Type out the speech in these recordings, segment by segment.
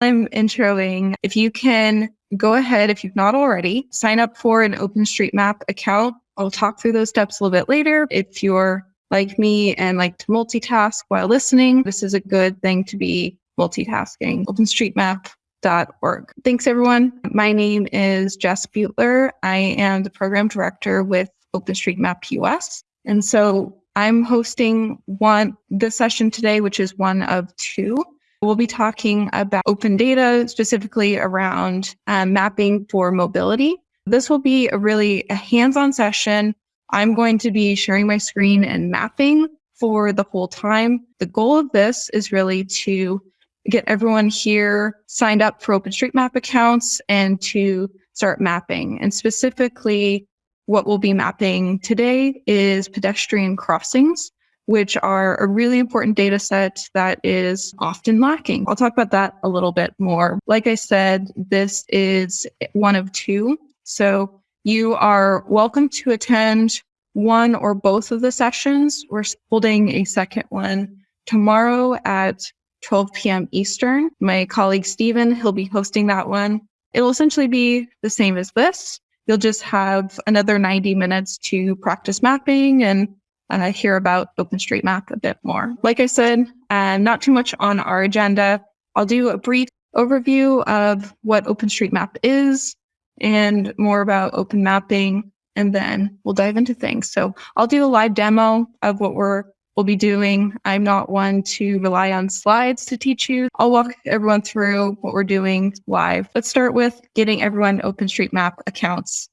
I'm introing. If you can go ahead, if you've not already, sign up for an OpenStreetMap account. I'll talk through those steps a little bit later. If you're like me and like to multitask while listening, this is a good thing to be multitasking. OpenStreetMap.org. Thanks, everyone. My name is Jess Butler. I am the program director with OpenStreetMap US. And so I'm hosting one this session today, which is one of two. We'll be talking about open data, specifically around um, mapping for mobility. This will be a really a hands-on session. I'm going to be sharing my screen and mapping for the whole time. The goal of this is really to get everyone here signed up for OpenStreetMap accounts and to start mapping. And specifically, what we'll be mapping today is pedestrian crossings, which are a really important data set that is often lacking. I'll talk about that a little bit more. Like I said, this is one of two. So you are welcome to attend one or both of the sessions. We're holding a second one tomorrow at 12 p.m. Eastern. My colleague Stephen, he'll be hosting that one. It'll essentially be the same as this, You'll just have another 90 minutes to practice mapping and uh, hear about OpenStreetMap a bit more. Like I said, uh, not too much on our agenda. I'll do a brief overview of what OpenStreetMap is and more about open mapping, and then we'll dive into things. So I'll do a live demo of what we're we'll be doing. I'm not one to rely on slides to teach you. I'll walk everyone through what we're doing live. Let's start with getting everyone OpenStreetMap accounts.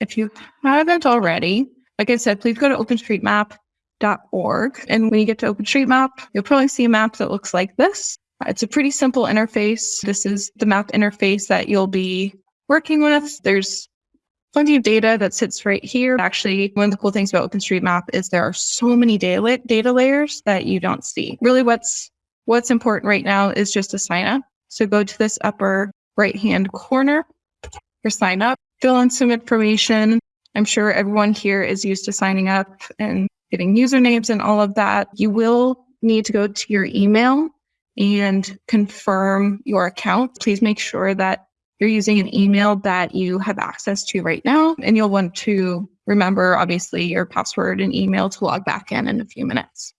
If you haven't already, like I said, please go to openstreetmap.org. And when you get to OpenStreetMap, you'll probably see a map that looks like this. It's a pretty simple interface. This is the map interface that you'll be working with. There's plenty of data that sits right here. Actually, one of the cool things about OpenStreetMap is there are so many data, data layers that you don't see. Really what's what's important right now is just to sign up. So go to this upper right hand corner for sign up, fill in some information. I'm sure everyone here is used to signing up and getting usernames and all of that. You will need to go to your email and confirm your account. Please make sure that you're using an email that you have access to right now, and you'll want to remember, obviously, your password and email to log back in in a few minutes.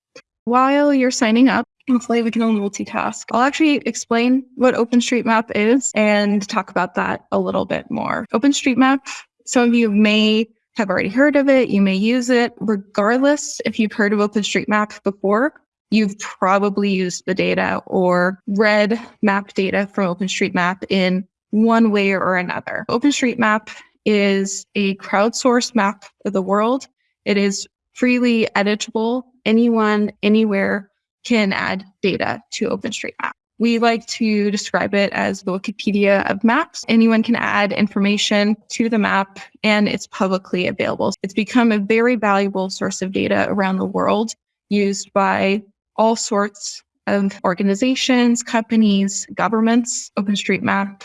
While you're signing up, hopefully we can all multitask. I'll actually explain what OpenStreetMap is and talk about that a little bit more. OpenStreetMap, some of you may have already heard of it. You may use it. Regardless if you've heard of OpenStreetMap before, you've probably used the data or read map data from OpenStreetMap in one way or another. OpenStreetMap is a crowdsourced map of the world. It is freely editable. Anyone, anywhere can add data to OpenStreetMap. We like to describe it as the Wikipedia of maps. Anyone can add information to the map and it's publicly available. It's become a very valuable source of data around the world used by all sorts of organizations, companies, governments. OpenStreetMap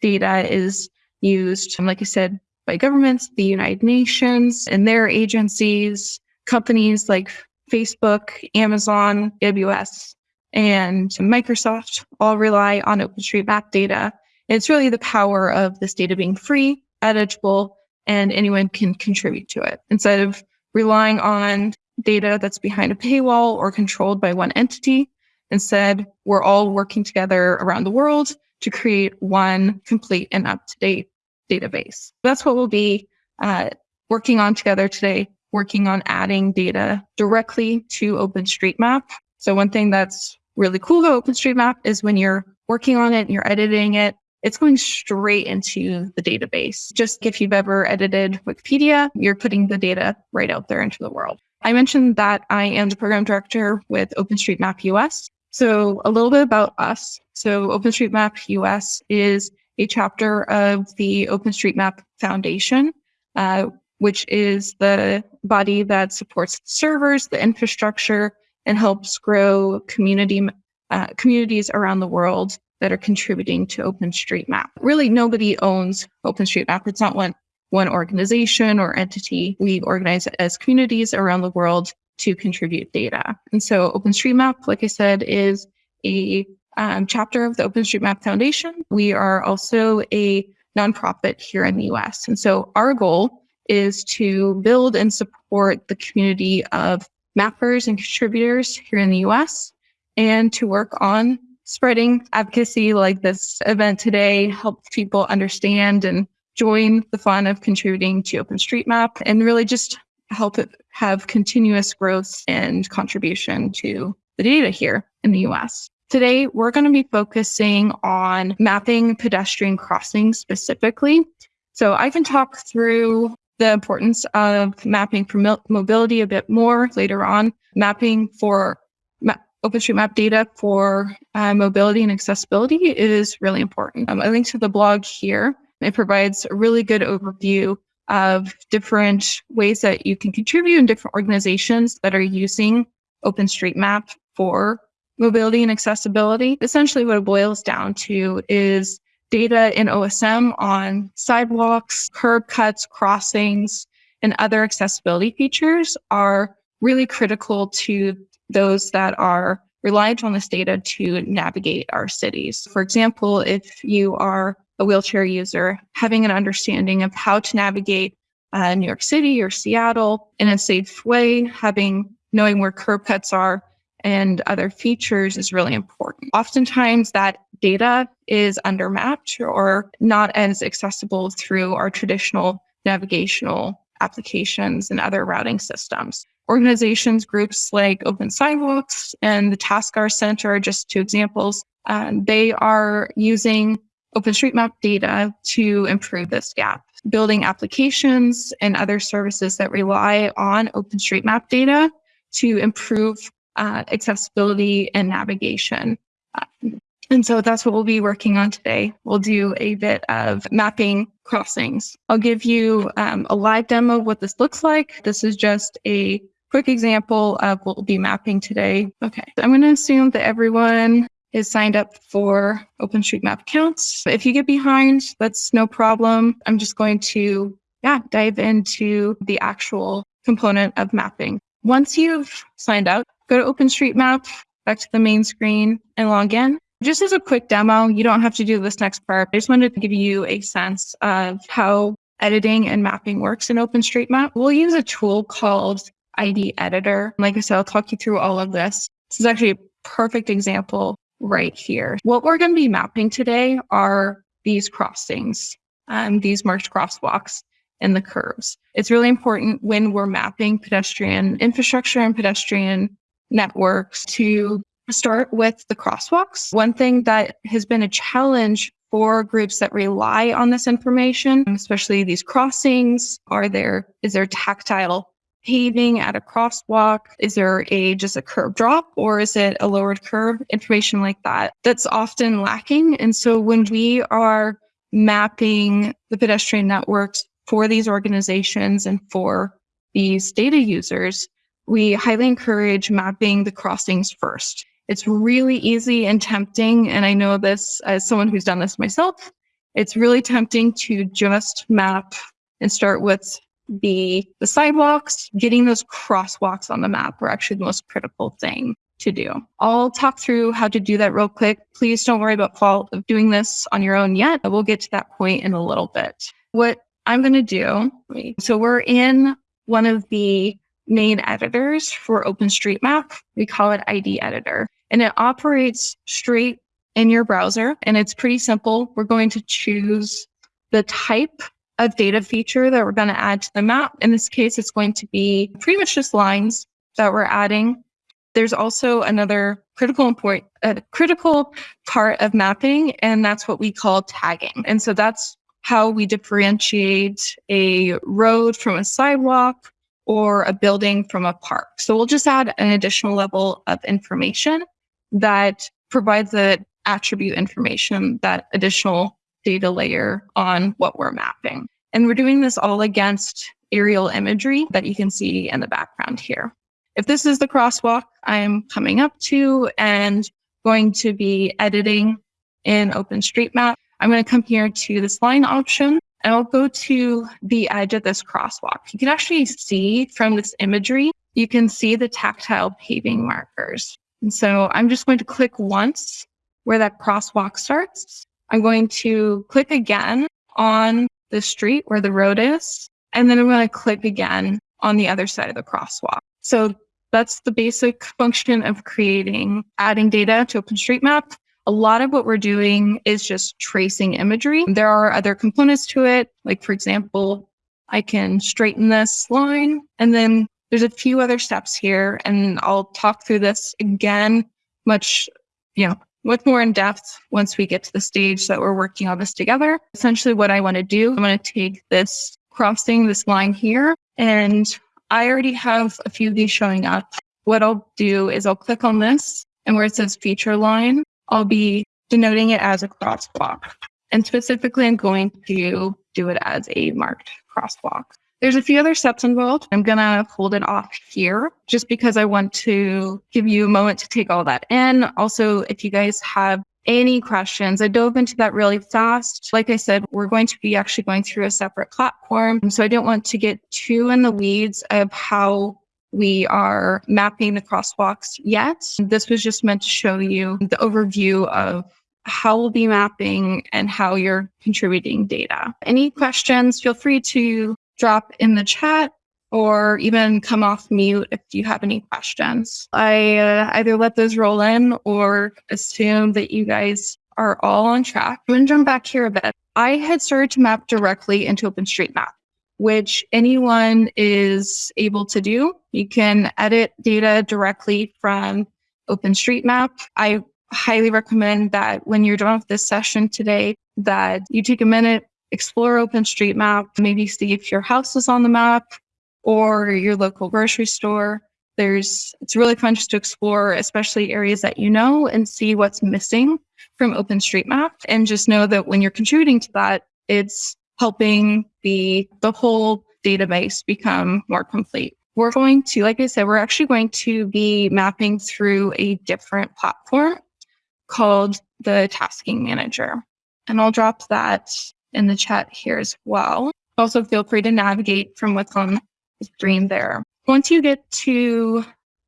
data is used, like I said, by governments, the United Nations and their agencies, companies like Facebook, Amazon, AWS, and Microsoft all rely on OpenStreetMap data. It's really the power of this data being free, editable, and anyone can contribute to it. Instead of relying on data that's behind a paywall or controlled by one entity, instead, we're all working together around the world to create one complete and up-to-date database. That's what we'll be uh, working on together today, working on adding data directly to OpenStreetMap. So one thing that's really cool about OpenStreetMap is when you're working on it and you're editing it, it's going straight into the database. Just if you've ever edited Wikipedia, you're putting the data right out there into the world. I mentioned that I am the program director with OpenStreetMap US. So a little bit about us. So OpenStreetMap US is a chapter of the OpenStreetMap Foundation, uh, which is the body that supports the servers, the infrastructure, and helps grow community uh, communities around the world that are contributing to OpenStreetMap. Really, nobody owns OpenStreetMap. It's not one one organization or entity. We organize as communities around the world to contribute data. And so OpenStreetMap, like I said, is a um, chapter of the OpenStreetMap Foundation. We are also a nonprofit here in the US. And so our goal is to build and support the community of mappers and contributors here in the US and to work on spreading advocacy like this event today, help people understand and join the fun of contributing to OpenStreetMap and really just help it have continuous growth and contribution to the data here in the US. Today, we're going to be focusing on mapping pedestrian crossings specifically. So I can talk through the importance of mapping for mobility a bit more later on. Mapping for ma OpenStreetMap data for uh, mobility and accessibility is really important. Um, I link to the blog here. It provides a really good overview of different ways that you can contribute in different organizations that are using OpenStreetMap for mobility and accessibility. Essentially, what it boils down to is data in OSM on sidewalks, curb cuts, crossings, and other accessibility features are really critical to those that are reliant on this data to navigate our cities. For example, if you are a wheelchair user, having an understanding of how to navigate uh, New York City or Seattle in a safe way, having knowing where curb cuts are and other features is really important. Oftentimes that data is undermapped or not as accessible through our traditional navigational applications and other routing systems. Organizations, groups like Open Sidewalks and the Taskar Center are just two examples. Um, they are using OpenStreetMap data to improve this gap, building applications and other services that rely on OpenStreetMap data to improve uh, accessibility and navigation. Uh, and so that's what we'll be working on today. We'll do a bit of mapping crossings. I'll give you um, a live demo of what this looks like. This is just a quick example of what we'll be mapping today. Okay, so I'm going to assume that everyone is signed up for OpenStreetMap accounts. If you get behind, that's no problem. I'm just going to yeah, dive into the actual component of mapping. Once you've signed up, go to OpenStreetMap, back to the main screen and log in. Just as a quick demo, you don't have to do this next part. I just wanted to give you a sense of how editing and mapping works in OpenStreetMap. We'll use a tool called ID Editor. Like I said, I'll talk you through all of this. This is actually a perfect example right here. What we're going to be mapping today are these crossings, um, these marked crosswalks and the curbs. It's really important when we're mapping pedestrian infrastructure and pedestrian networks to start with the crosswalks. One thing that has been a challenge for groups that rely on this information, especially these crossings, are there, is there tactile paving at a crosswalk? Is there a just a curb drop or is it a lowered curb? Information like that. That's often lacking. And so when we are mapping the pedestrian networks for these organizations and for these data users, we highly encourage mapping the crossings first. It's really easy and tempting. And I know this as someone who's done this myself. It's really tempting to just map and start with the, the sidewalks, getting those crosswalks on the map are actually the most critical thing to do. I'll talk through how to do that real quick. Please don't worry about fault of doing this on your own yet. We'll get to that point in a little bit. What I'm going to do, so we're in one of the main editors for OpenStreetMap. We call it ID Editor, and it operates straight in your browser. And it's pretty simple. We're going to choose the type of data feature that we're going to add to the map. In this case, it's going to be pretty much just lines that we're adding. There's also another critical important, a uh, critical part of mapping, and that's what we call tagging. And so that's how we differentiate a road from a sidewalk or a building from a park. So we'll just add an additional level of information that provides the attribute information, that additional data layer on what we're mapping. And we're doing this all against aerial imagery that you can see in the background here. If this is the crosswalk I'm coming up to and going to be editing in OpenStreetMap, I'm going to come here to this line option and I'll go to the edge of this crosswalk. You can actually see from this imagery, you can see the tactile paving markers. And so I'm just going to click once where that crosswalk starts. I'm going to click again on the street where the road is, and then I'm going to click again on the other side of the crosswalk. So that's the basic function of creating, adding data to OpenStreetMap. A lot of what we're doing is just tracing imagery. There are other components to it. Like, for example, I can straighten this line and then there's a few other steps here and I'll talk through this again much, you know, much more in depth once we get to the stage that we're working on this together. Essentially what I want to do, I'm going to take this crossing this line here and I already have a few of these showing up. What I'll do is I'll click on this and where it says feature line, I'll be denoting it as a crosswalk. And specifically, I'm going to do it as a marked crosswalk. There's a few other steps involved. I'm going to hold it off here just because I want to give you a moment to take all that in. Also, if you guys have any questions, I dove into that really fast. Like I said, we're going to be actually going through a separate platform. So I don't want to get too in the weeds of how we are mapping the crosswalks yet. This was just meant to show you the overview of how we'll be mapping and how you're contributing data. Any questions, feel free to drop in the chat or even come off mute if you have any questions. I uh, either let those roll in or assume that you guys are all on track. I'm going to jump back here a bit. I had started to map directly into OpenStreetMap, which anyone is able to do. You can edit data directly from OpenStreetMap. I highly recommend that when you're done with this session today, that you take a minute, explore OpenStreetMap, maybe see if your house is on the map or your local grocery store. There's, it's really fun just to explore, especially areas that you know and see what's missing from OpenStreetMap. And just know that when you're contributing to that, it's helping the, the whole database become more complete. We're going to, like I said, we're actually going to be mapping through a different platform called the Tasking Manager. And I'll drop that in the chat here as well. Also, feel free to navigate from what's on the screen there. Once you get to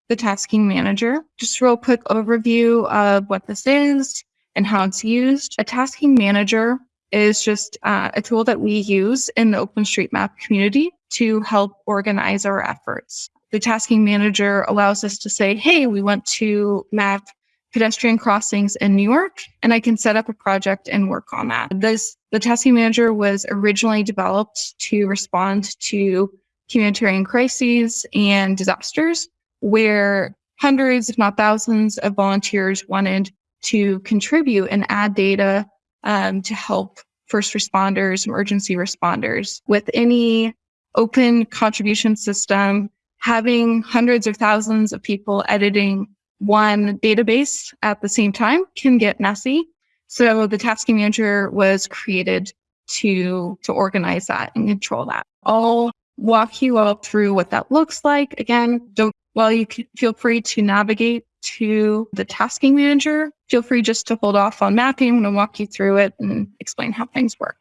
the Tasking Manager, just real quick overview of what this is and how it's used. A Tasking Manager is just uh, a tool that we use in the OpenStreetMap community to help organize our efforts. The tasking manager allows us to say, hey, we want to map pedestrian crossings in New York, and I can set up a project and work on that. This the tasking manager was originally developed to respond to humanitarian crises and disasters where hundreds, if not thousands, of volunteers wanted to contribute and add data um, to help first responders, emergency responders. With any open contribution system, having hundreds of thousands of people editing one database at the same time can get messy. So the tasking manager was created to, to organize that and control that. I'll walk you all through what that looks like. Again, don't, while you feel free to navigate to the tasking manager, feel free just to hold off on mapping. I'm going to walk you through it and explain how things work.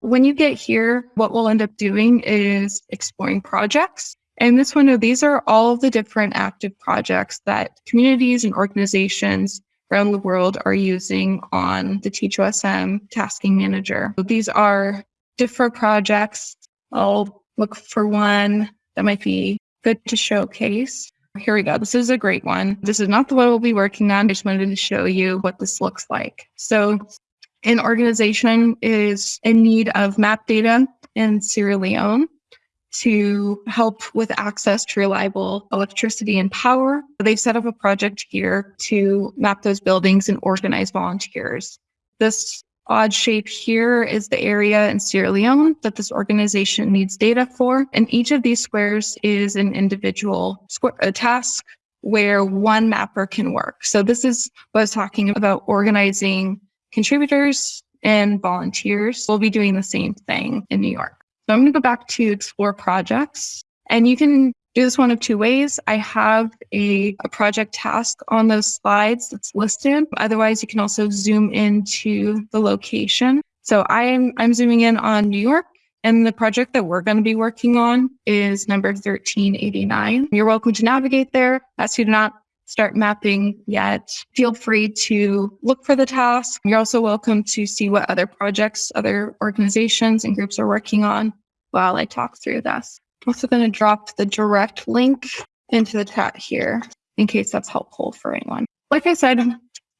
When you get here, what we'll end up doing is exploring projects. And this window, oh, these are all of the different active projects that communities and organizations around the world are using on the Teach-OSM tasking manager. These are different projects. I'll look for one that might be good to showcase. Here we go. This is a great one. This is not the one we'll be working on. I just wanted to show you what this looks like. So an organization is in need of map data in Sierra Leone to help with access to reliable electricity and power. They've set up a project here to map those buildings and organize volunteers. This odd shape here is the area in Sierra Leone that this organization needs data for. And each of these squares is an individual square, a task where one mapper can work. So this is what I was talking about organizing contributors and volunteers. We'll be doing the same thing in New York. So I'm going to go back to explore projects and you can do this one of two ways. I have a, a project task on those slides that's listed. Otherwise, you can also zoom into the location. So I'm, I'm zooming in on New York and the project that we're going to be working on is number 1389. You're welcome to navigate there. As you do not start mapping yet, feel free to look for the task. You're also welcome to see what other projects, other organizations and groups are working on while I talk through this. I'm also going to drop the direct link into the chat here in case that's helpful for anyone. Like I said,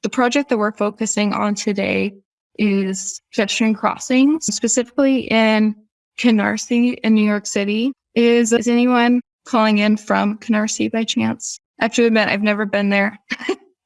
the project that we're focusing on today is pedestrian crossings, specifically in Canarsie in New York City. Is, is anyone calling in from Canarsie by chance? I have to admit, I've never been there.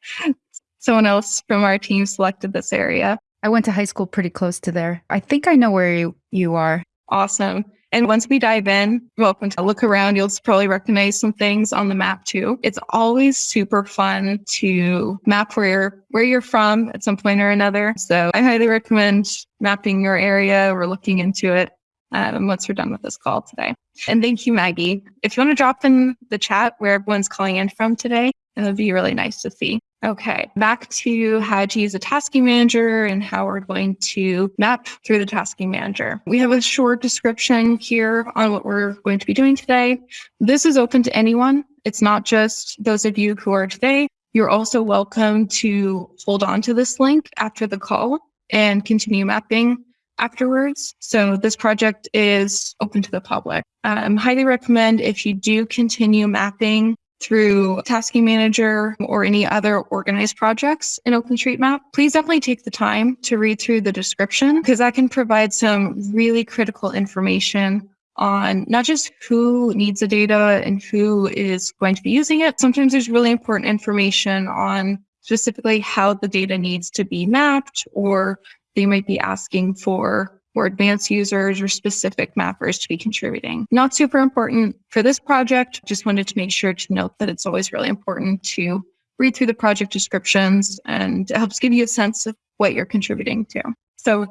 Someone else from our team selected this area. I went to high school pretty close to there. I think I know where you, you are. Awesome. And once we dive in, welcome to look around. You'll probably recognize some things on the map too. It's always super fun to map where you're, where you're from at some point or another. So I highly recommend mapping your area or looking into it um, once we're done with this call today. And thank you, Maggie. If you want to drop in the chat where everyone's calling in from today, it would be really nice to see. Okay, back to how to use a tasking manager and how we're going to map through the tasking manager. We have a short description here on what we're going to be doing today. This is open to anyone. It's not just those of you who are today. You're also welcome to hold on to this link after the call and continue mapping afterwards. So this project is open to the public. Um, highly recommend if you do continue mapping through Tasking Manager or any other organized projects in OpenStreetMap, please definitely take the time to read through the description because that can provide some really critical information on not just who needs the data and who is going to be using it. Sometimes there's really important information on specifically how the data needs to be mapped or they might be asking for or advanced users or specific mappers to be contributing. Not super important for this project. Just wanted to make sure to note that it's always really important to read through the project descriptions and it helps give you a sense of what you're contributing to. So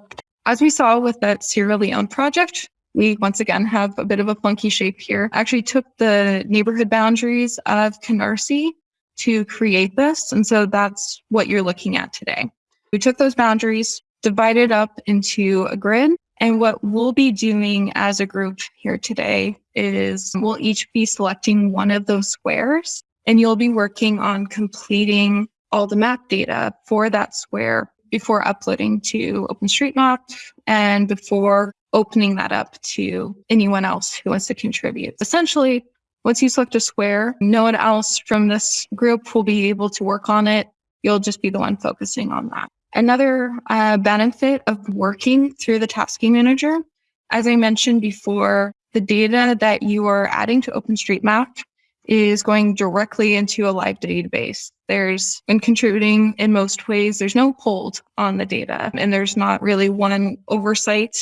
as we saw with that Sierra Leone project, we once again have a bit of a funky shape here. I Actually took the neighborhood boundaries of Canarsie to create this. And so that's what you're looking at today. We took those boundaries, divided up into a grid. And what we'll be doing as a group here today is we'll each be selecting one of those squares and you'll be working on completing all the map data for that square before uploading to OpenStreetMap and before opening that up to anyone else who wants to contribute. Essentially, once you select a square, no one else from this group will be able to work on it. You'll just be the one focusing on that. Another uh, benefit of working through the tasking manager, as I mentioned before, the data that you are adding to OpenStreetMap is going directly into a live database. There's been contributing in most ways. There's no hold on the data and there's not really one oversight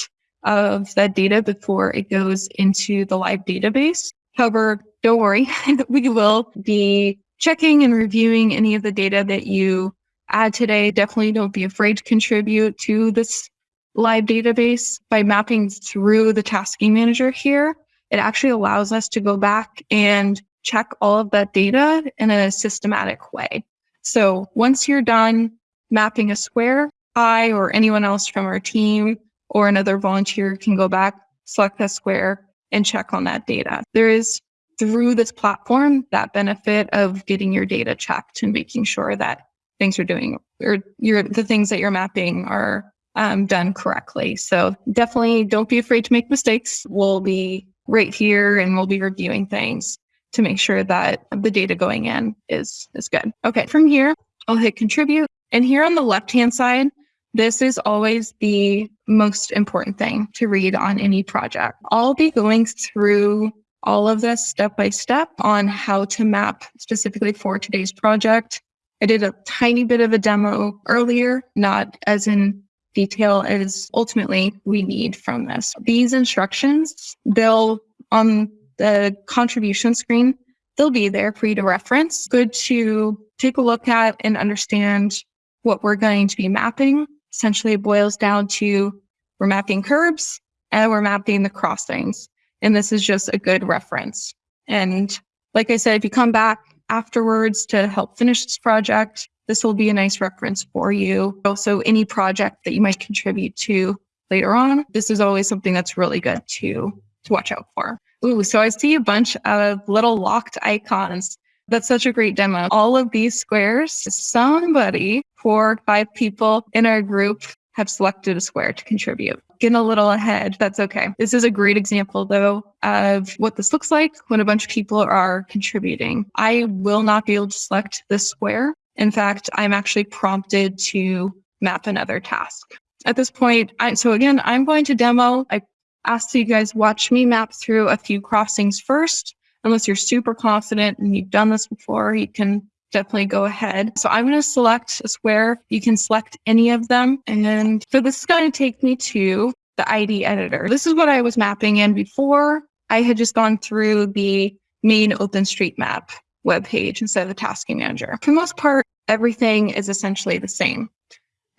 of that data before it goes into the live database. However, don't worry, we will be checking and reviewing any of the data that you add today, definitely don't be afraid to contribute to this live database by mapping through the tasking manager here. It actually allows us to go back and check all of that data in a systematic way. So once you're done mapping a square, I or anyone else from our team or another volunteer can go back, select that square and check on that data. There is through this platform that benefit of getting your data checked and making sure that things you're doing or your the things that you're mapping are um, done correctly. So definitely don't be afraid to make mistakes. We'll be right here and we'll be reviewing things to make sure that the data going in is is good. Okay, from here, I'll hit contribute. And here on the left-hand side, this is always the most important thing to read on any project. I'll be going through all of this step by step on how to map specifically for today's project I did a tiny bit of a demo earlier, not as in detail as ultimately we need from this. These instructions, they'll on the contribution screen, they'll be there for you to reference. Good to take a look at and understand what we're going to be mapping. Essentially, it boils down to we're mapping curbs and we're mapping the crossings. And this is just a good reference. And like I said, if you come back afterwards to help finish this project. This will be a nice reference for you. Also, any project that you might contribute to later on. This is always something that's really good to, to watch out for. Ooh, so I see a bunch of little locked icons. That's such a great demo. All of these squares, somebody, four, five people in our group have selected a square to contribute. Getting a little ahead, that's okay. This is a great example though of what this looks like when a bunch of people are contributing. I will not be able to select this square. In fact, I'm actually prompted to map another task. At this point, I, so again, I'm going to demo. I ask that you guys watch me map through a few crossings first unless you're super confident and you've done this before, you can definitely go ahead. So I'm going to select a square. You can select any of them. And so this is going to take me to the ID editor. This is what I was mapping in before. I had just gone through the main OpenStreetMap webpage instead of the tasking manager. For the most part, everything is essentially the same.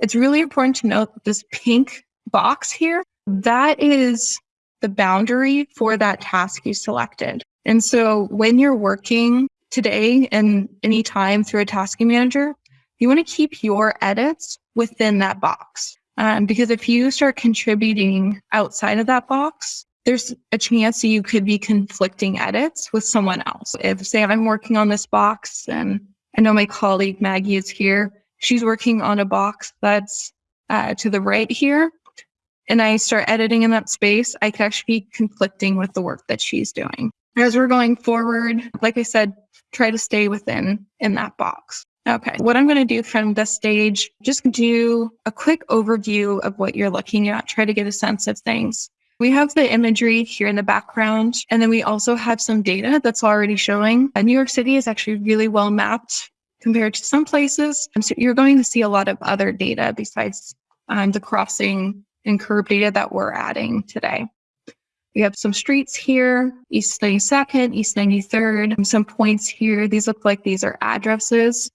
It's really important to note that this pink box here, that is the boundary for that task you selected. And so when you're working today and anytime through a tasking manager, you want to keep your edits within that box. Um, because if you start contributing outside of that box, there's a chance that you could be conflicting edits with someone else. If, say, I'm working on this box and I know my colleague Maggie is here, she's working on a box that's uh, to the right here, and I start editing in that space, I could actually be conflicting with the work that she's doing as we're going forward, like I said, try to stay within in that box. Okay, what I'm going to do from this stage, just do a quick overview of what you're looking at, try to get a sense of things. We have the imagery here in the background, and then we also have some data that's already showing. New York City is actually really well mapped compared to some places. And so you're going to see a lot of other data besides um, the crossing and curb data that we're adding today. We have some streets here, East 92nd, East 93rd, some points here. These look like these are addresses.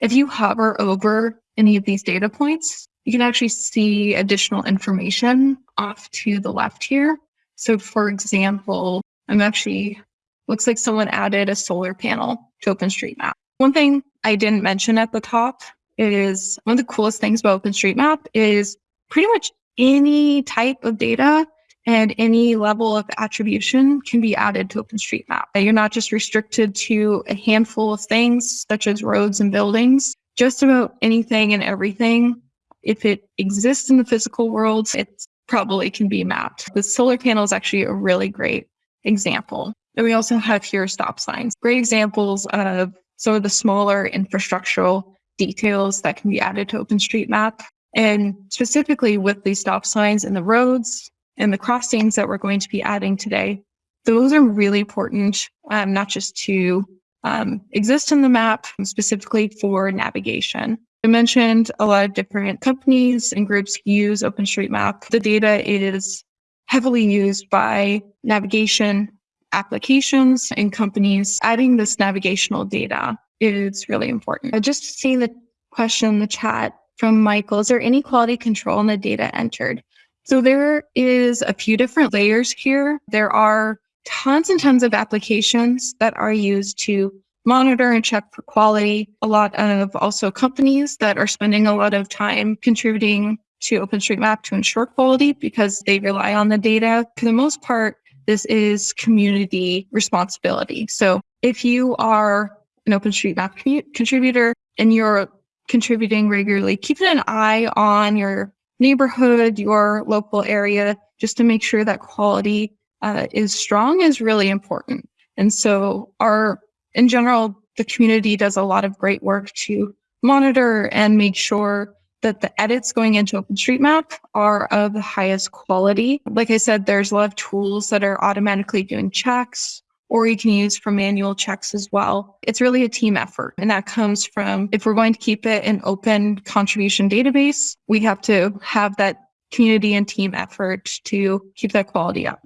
If you hover over any of these data points, you can actually see additional information off to the left here. So for example, I'm actually, looks like someone added a solar panel to OpenStreetMap. One thing I didn't mention at the top is one of the coolest things about OpenStreetMap is pretty much any type of data and any level of attribution can be added to OpenStreetMap. You're not just restricted to a handful of things such as roads and buildings, just about anything and everything. If it exists in the physical world, it probably can be mapped. The solar panel is actually a really great example. And we also have here stop signs, great examples of some of the smaller infrastructural details that can be added to OpenStreetMap. And specifically with these stop signs in the roads, and the crossings that we're going to be adding today, those are really important, um, not just to um, exist in the map, specifically for navigation. I mentioned a lot of different companies and groups use OpenStreetMap. The data is heavily used by navigation applications and companies. Adding this navigational data is really important. I just see the question in the chat from Michael. Is there any quality control in the data entered? So there is a few different layers here. There are tons and tons of applications that are used to monitor and check for quality. A lot of also companies that are spending a lot of time contributing to OpenStreetMap to ensure quality because they rely on the data. For the most part, this is community responsibility. So if you are an OpenStreetMap contributor and you're contributing regularly, keeping an eye on your neighborhood, your local area, just to make sure that quality uh, is strong is really important. And so our, in general, the community does a lot of great work to monitor and make sure that the edits going into OpenStreetMap are of the highest quality. Like I said, there's a lot of tools that are automatically doing checks or you can use for manual checks as well. It's really a team effort. And that comes from if we're going to keep it an open contribution database, we have to have that community and team effort to keep that quality up.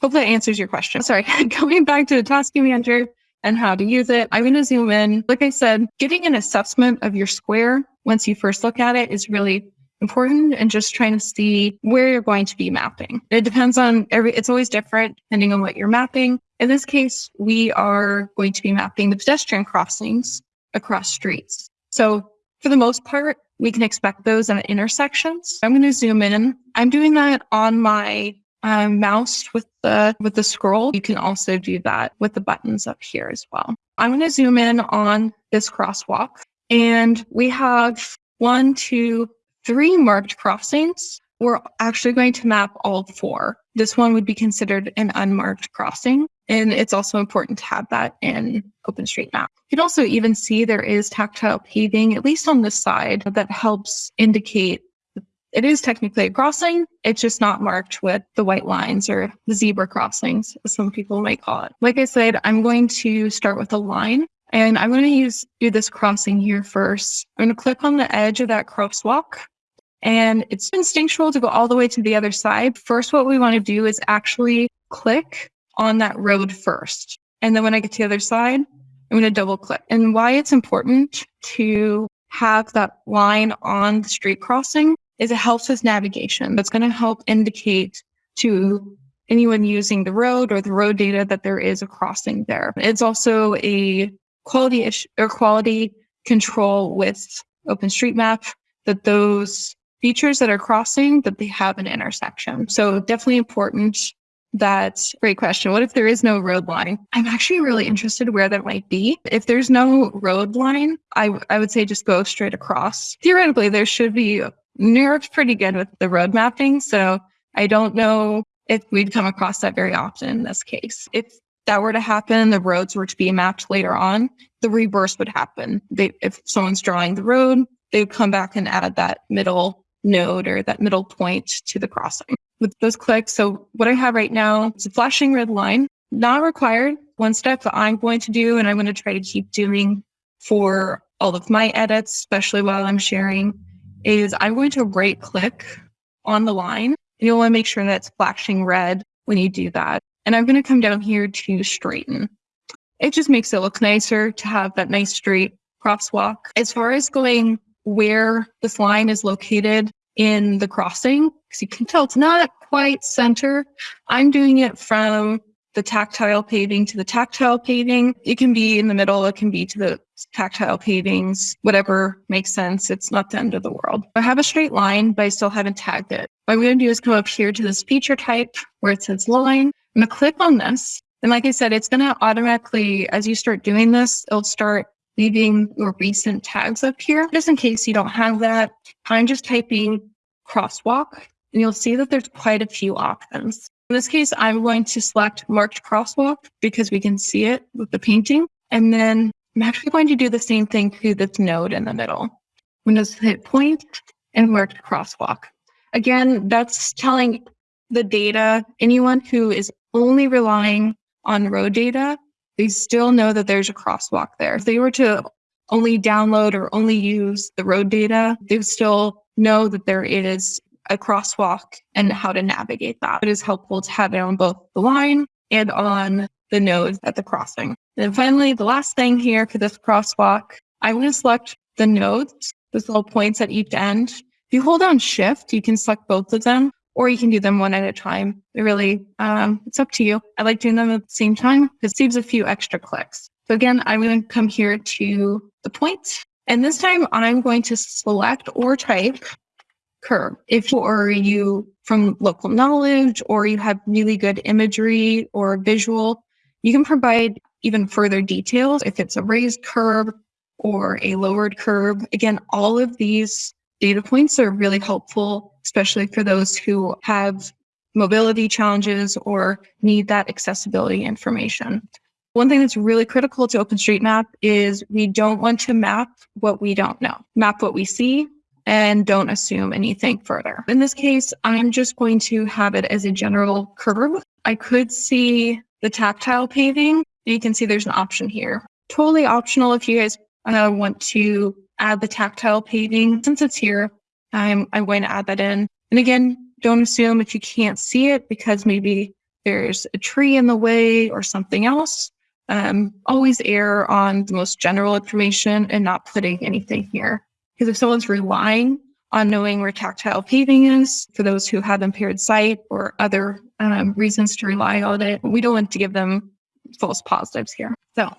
Hope that answers your question. Sorry, going back to the tasking manager and how to use it. I'm going to zoom in. Like I said, getting an assessment of your square once you first look at it is really important and just trying to see where you're going to be mapping. It depends on every, it's always different depending on what you're mapping. In this case, we are going to be mapping the pedestrian crossings across streets. So for the most part, we can expect those at intersections. I'm going to zoom in. I'm doing that on my um, mouse with the with the scroll, you can also do that with the buttons up here as well. I'm going to zoom in on this crosswalk, and we have one, two, three marked crossings. We're actually going to map all four. This one would be considered an unmarked crossing. And it's also important to have that in OpenStreetMap. You can also even see there is tactile paving, at least on this side, that helps indicate it is technically a crossing. It's just not marked with the white lines or the zebra crossings, as some people might call it. Like I said, I'm going to start with a line and I'm going to use do this crossing here first. I'm going to click on the edge of that crosswalk and it's instinctual to go all the way to the other side. First, what we want to do is actually click on that road first. And then when I get to the other side, I'm going to double click. And why it's important to have that line on the street crossing is it helps with navigation. That's going to help indicate to anyone using the road or the road data that there is a crossing there. It's also a quality issue or quality control with OpenStreetMap that those features that are crossing that they have an intersection. So definitely important that great question. What if there is no road line? I'm actually really interested where that might be. If there's no road line, I, I would say just go straight across. Theoretically, there should be New York's pretty good with the road mapping. So I don't know if we'd come across that very often in this case. If that were to happen, the roads were to be mapped later on, the reverse would happen. They, if someone's drawing the road, they would come back and add that middle node or that middle point to the crossing with those clicks. So what I have right now is a flashing red line, not required. One step that I'm going to do, and I'm going to try to keep doing for all of my edits, especially while I'm sharing, is I'm going to right click on the line and you'll want to make sure that's flashing red when you do that. And I'm going to come down here to straighten. It just makes it look nicer to have that nice straight crosswalk. As far as going where this line is located in the crossing, because you can tell it's not quite center, I'm doing it from the tactile paving to the tactile paving. It can be in the middle, it can be to the tactile pavings, whatever makes sense. It's not the end of the world. I have a straight line, but I still haven't tagged it. What I'm going to do is come up here to this feature type where it says line. I'm going to click on this. And like I said, it's going to automatically, as you start doing this, it'll start leaving your recent tags up here. Just in case you don't have that, I'm just typing crosswalk and you'll see that there's quite a few options. In this case, I'm going to select marked crosswalk because we can see it with the painting. And then I'm actually going to do the same thing to this node in the middle. Windows hit point and marked crosswalk. Again, that's telling the data, anyone who is only relying on road data, they still know that there's a crosswalk there. If they were to only download or only use the road data, they would still know that there is a crosswalk and how to navigate that. It is helpful to have it on both the line and on the node at the crossing. And finally, the last thing here for this crosswalk, I'm going to select the nodes, those little points at each end. If you hold down shift, you can select both of them or you can do them one at a time. It really, um, it's up to you. I like doing them at the same time because it saves a few extra clicks. So again, I'm going to come here to the point. And this time I'm going to select or type curb. If you or you from local knowledge or you have really good imagery or visual, you can provide even further details if it's a raised curb or a lowered curb. Again, all of these data points are really helpful, especially for those who have mobility challenges or need that accessibility information. One thing that's really critical to OpenStreetMap is we don't want to map what we don't know. Map what we see, and don't assume anything further. In this case, I'm just going to have it as a general curb. I could see the tactile paving. You can see there's an option here. Totally optional if you guys uh, want to add the tactile paving. Since it's here, I'm, I'm going to add that in. And again, don't assume if you can't see it because maybe there's a tree in the way or something else. Um, always err on the most general information and not putting anything here. Because if someone's relying on knowing where tactile paving is for those who have impaired sight or other um, reasons to rely on it, we don't want to give them false positives here. So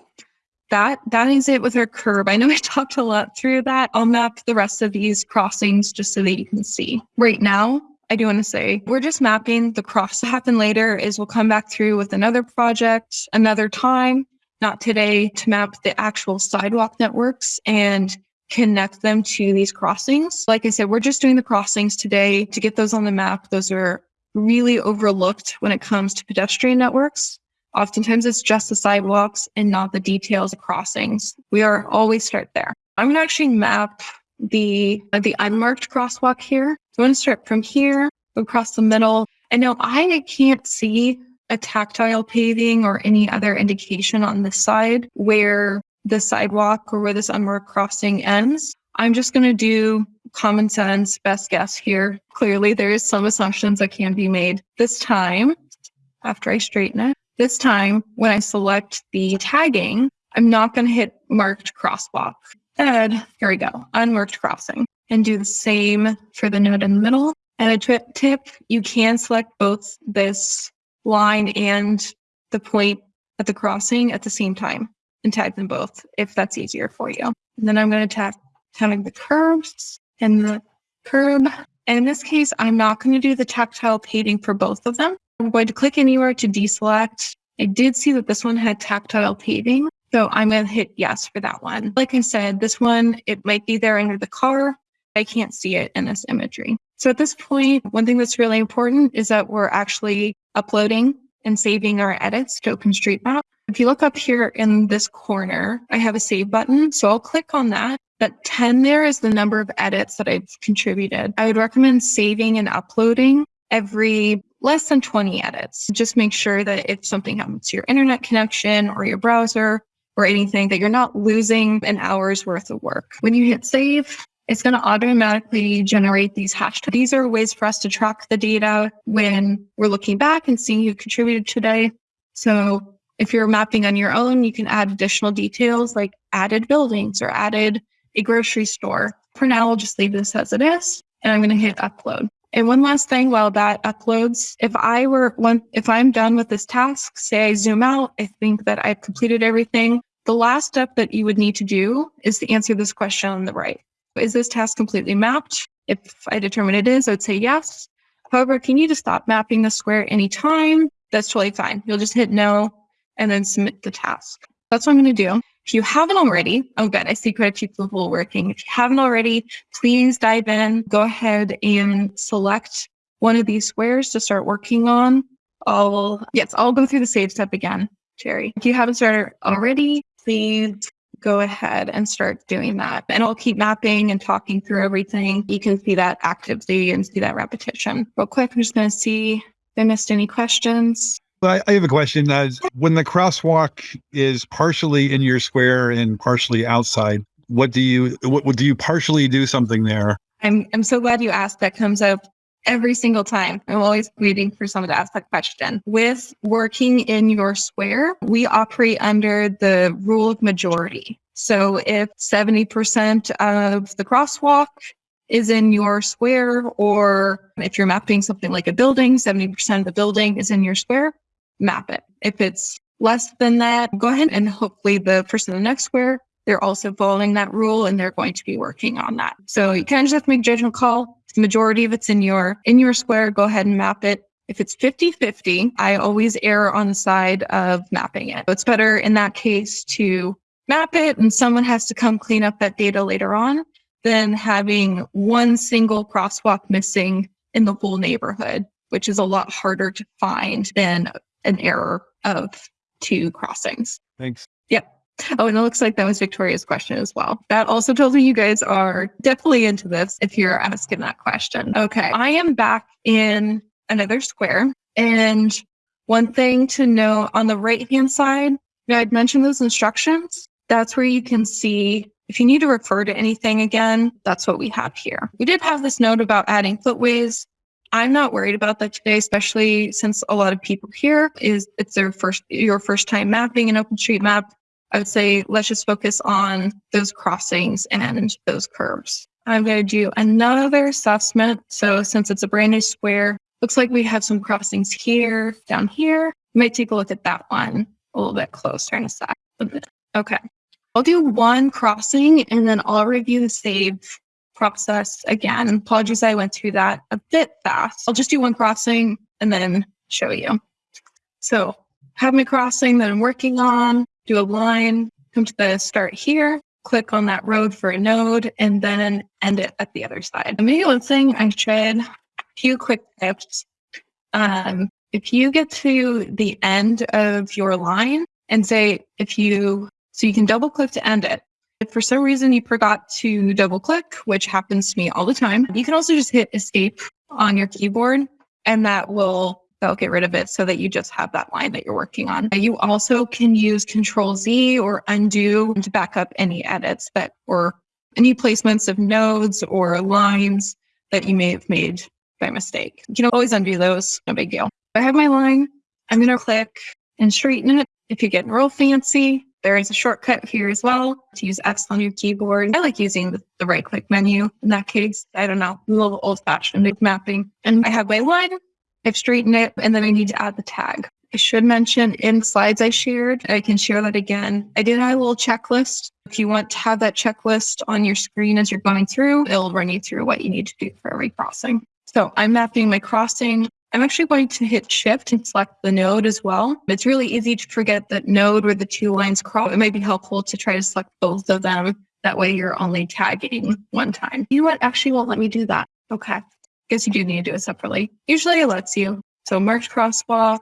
that that is it with our curb. I know I talked a lot through that. I'll map the rest of these crossings just so that you can see. Right now, I do want to say we're just mapping the cross to happen later is we'll come back through with another project another time, not today, to map the actual sidewalk networks and connect them to these crossings. Like I said, we're just doing the crossings today to get those on the map. Those are really overlooked when it comes to pedestrian networks. Oftentimes it's just the sidewalks and not the details of crossings. We are always start there. I'm going to actually map the, uh, the unmarked crosswalk here. So I'm going to start from here across the middle. And now I can't see a tactile paving or any other indication on this side where the sidewalk or where this unmarked crossing ends. I'm just going to do common sense, best guess here. Clearly, there is some assumptions that can be made. This time, after I straighten it, this time, when I select the tagging, I'm not going to hit marked crosswalk. And here we go, unmarked crossing. And do the same for the node in the middle. And a tip, you can select both this line and the point at the crossing at the same time and tag them both if that's easier for you. And then I'm going to tag, tag the curbs and the curb. And in this case, I'm not going to do the tactile paving for both of them. I'm going to click anywhere to deselect. I did see that this one had tactile paving. So I'm going to hit yes for that one. Like I said, this one, it might be there under the car. I can't see it in this imagery. So at this point, one thing that's really important is that we're actually uploading and saving our edits to OpenStreetMap. If you look up here in this corner, I have a save button. So I'll click on that. That 10 there is the number of edits that I've contributed. I would recommend saving and uploading every less than 20 edits. Just make sure that if something happens to your internet connection or your browser or anything, that you're not losing an hour's worth of work. When you hit save, it's going to automatically generate these hashtags. These are ways for us to track the data when we're looking back and seeing who contributed today. So if you're mapping on your own, you can add additional details like added buildings or added a grocery store. For now, I'll just leave this as it is, and I'm going to hit upload. And one last thing while that uploads, if I were one, if I'm done with this task, say I zoom out, I think that I've completed everything. The last step that you would need to do is to answer this question on the right. Is this task completely mapped? If I determine it is, I would say yes. However, can you just stop mapping the square anytime? That's totally fine. You'll just hit no and then submit the task. That's what I'm going to do. If you haven't already, oh good, I see quite a few people working. If you haven't already, please dive in, go ahead and select one of these squares to start working on. I'll, yes, I'll go through the save step again, Jerry. If you haven't started already, please go ahead and start doing that. And I'll keep mapping and talking through everything. You can see that actively and see that repetition. Real quick, I'm just going to see if I missed any questions. I, I have a question. Uh, when the crosswalk is partially in your square and partially outside, what do you what, what do you partially do something there? I'm I'm so glad you asked. That comes up every single time. I'm always waiting for someone to ask that question. With working in your square, we operate under the rule of majority. So if 70% of the crosswalk is in your square, or if you're mapping something like a building, 70% of the building is in your square, map it. If it's less than that, go ahead and hopefully the person in the next square, they're also following that rule and they're going to be working on that. So you kind of just have to make a judgment call. The majority of it's in your in your square, go ahead and map it. If it's 50-50, I always err on the side of mapping it. So it's better in that case to map it and someone has to come clean up that data later on than having one single crosswalk missing in the whole neighborhood, which is a lot harder to find than an error of two crossings. Thanks. Yep. Oh, and it looks like that was Victoria's question as well. That also tells me you guys are definitely into this if you're asking that question. Okay. I am back in another square. And one thing to know on the right hand side, I'd mentioned those instructions. That's where you can see if you need to refer to anything again, that's what we have here. We did have this note about adding footways. I'm not worried about that today, especially since a lot of people here is it's their first your first time mapping an OpenStreetMap. I would say let's just focus on those crossings and those curbs. I'm going to do another assessment. So since it's a brand new square, looks like we have some crossings here, down here. You might take a look at that one a little bit closer in a sec. Okay. I'll do one crossing and then I'll review the save process again. Apologies, I went through that a bit fast. I'll just do one crossing and then show you. So have my crossing that I'm working on, do a line, come to the start here, click on that road for a node, and then end it at the other side. Maybe one thing I should, a few quick tips. Um, if you get to the end of your line and say, if you, so you can double click to end it. If for some reason you forgot to double click, which happens to me all the time, you can also just hit escape on your keyboard and that will that'll get rid of it so that you just have that line that you're working on. You also can use control Z or undo to back up any edits that or any placements of nodes or lines that you may have made by mistake. You can always undo those, no big deal. I have my line. I'm going to click and straighten it. If you're getting real fancy, there is a shortcut here as well to use X on your keyboard. I like using the, right click menu in that case. I don't know, a little old fashioned mapping. And I have my line I've straightened it and then I need to add the tag. I should mention in slides I shared, I can share that again. I did have a little checklist. If you want to have that checklist on your screen as you're going through, it'll run you through what you need to do for every crossing. So I'm mapping my crossing. I'm actually going to hit shift and select the node as well. It's really easy to forget that node where the two lines cross. It might be helpful to try to select both of them. That way you're only tagging one time. You know what? Actually won't let me do that. Okay guess you do need to do it separately. Usually it lets you. So marked crosswalk,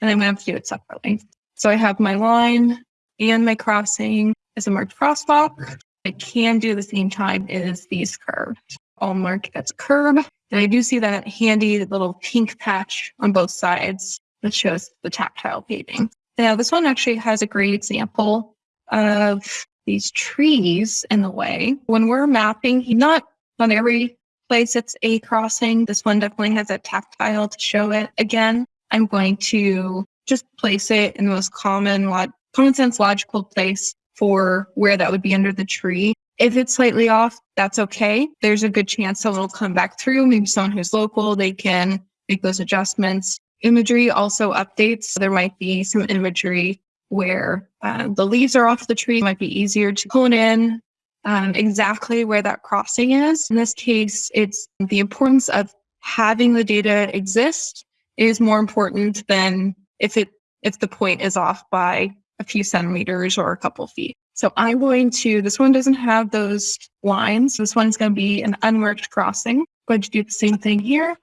and I'm going to have to do it separately. So I have my line and my crossing as a marked crosswalk. I can do the same time as these curbs. I'll mark a curb. And I do see that handy little pink patch on both sides that shows the tactile paving. Now this one actually has a great example of these trees in the way. When we're mapping, not on every place it's a crossing. This one definitely has a tactile to show it. Again, I'm going to just place it in the most common, common sense logical place for where that would be under the tree. If it's slightly off, that's okay. There's a good chance someone will come back through. Maybe someone who's local, they can make those adjustments. Imagery also updates. There might be some imagery where uh, the leaves are off the tree. It might be easier to hone in um, exactly where that crossing is. In this case, it's the importance of having the data exist is more important than if it if the point is off by a few centimeters or a couple feet. So I'm going to, this one doesn't have those lines. This one's going to be an unmarked crossing. I'm going to do the same thing here.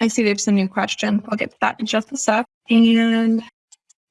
I see there's a new question. I'll get to that in just a sec. And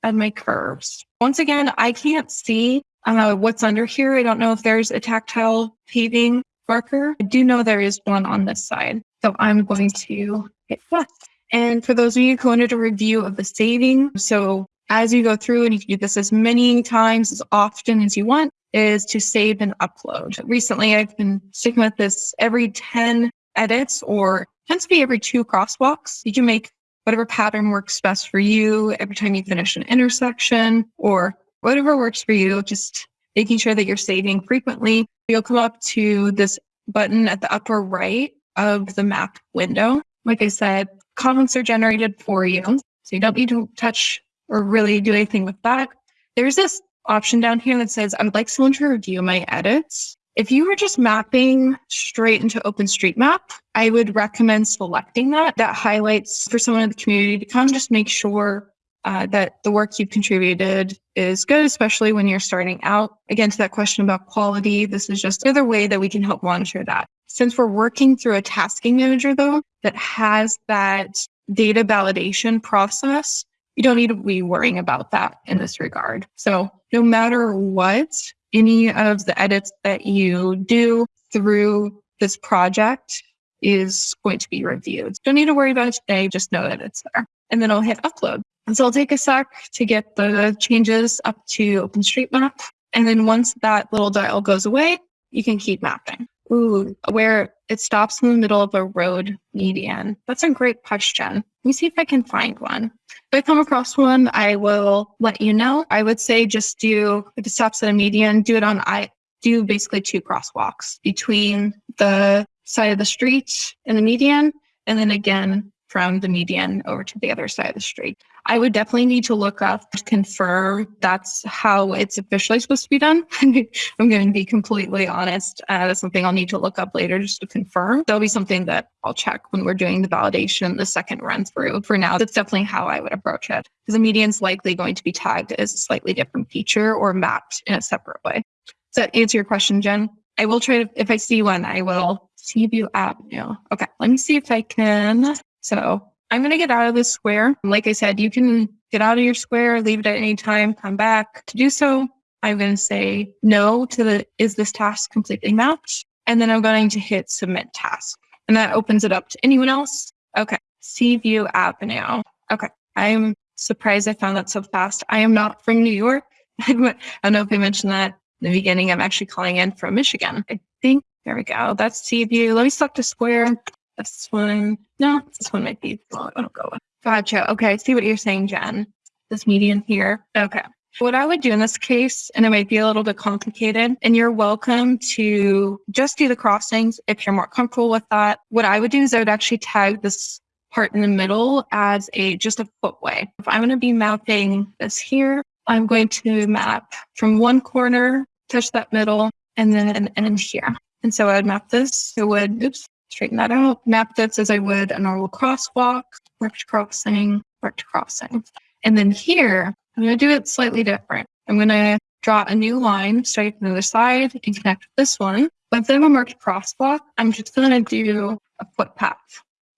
add my curbs. Once again, I can't see uh, what's under here. I don't know if there's a tactile paving marker. I do know there is one on this side. So I'm going to hit plus. And for those of you who wanted a review of the saving, so as you go through and you can do this as many times, as often as you want, is to save and upload. Recently, I've been sticking with this every 10 edits or tends to be every two crosswalks. You can make whatever pattern works best for you every time you finish an intersection or whatever works for you, just making sure that you're saving frequently. You'll come up to this button at the upper right of the map window. Like I said, comments are generated for you. So you don't need to touch or really do anything with that. There's this option down here that says, I would like someone to review my edits. If you were just mapping straight into OpenStreetMap, I would recommend selecting that. That highlights for someone in the community to of just make sure uh, that the work you've contributed is good, especially when you're starting out. Again, to that question about quality, this is just another way that we can help monitor that. Since we're working through a tasking manager, though, that has that data validation process, you don't need to be worrying about that in this regard. So no matter what, any of the edits that you do through this project is going to be reviewed. Don't need to worry about it today. Just know that it's there. And then I'll hit upload. And so I'll take a sec to get the changes up to OpenStreetMap. And then once that little dial goes away, you can keep mapping. Ooh, where it stops in the middle of a road median. That's a great question. Let me see if I can find one. If I come across one, I will let you know. I would say just do, if it stops at a median, do it on I, do basically two crosswalks between the side of the street and the median, and then again from the median over to the other side of the street. I would definitely need to look up to confirm that's how it's officially supposed to be done. I'm going to be completely honest. Uh, that's something I'll need to look up later just to confirm. That'll be something that I'll check when we're doing the validation, the second run through. For now, that's definitely how I would approach it because the median's likely going to be tagged as a slightly different feature or mapped in a separate way. Does that answer your question, Jen? I will try to, if I see one, I will see you view avenue. Okay, let me see if I can. So I'm going to get out of this square. Like I said, you can get out of your square, leave it at any time, come back. To do so, I'm going to say no to the is this task completely mapped? And then I'm going to hit submit task. And that opens it up to anyone else. Okay. Seaview now. Okay. I'm surprised I found that so fast. I am not from New York. I don't know if I mentioned that in the beginning. I'm actually calling in from Michigan. I think there we go. That's Seaview. Let me select a square. This one, no, this one might be, well, I don't go with. Gotcha. Okay. I see what you're saying, Jen. This median here. Okay. What I would do in this case, and it might be a little bit complicated, and you're welcome to just do the crossings if you're more comfortable with that. What I would do is I would actually tag this part in the middle as a just a footway. If I'm going to be mapping this here, I'm going to map from one corner, touch that middle, and then in here. And so I would map this. It would, oops, straighten that out, map this as I would a normal crosswalk, marked crossing, marked crossing. And then here, I'm going to do it slightly different. I'm going to draw a new line straight from the other side and connect this one. But then a marked crosswalk, I'm just going to do a footpath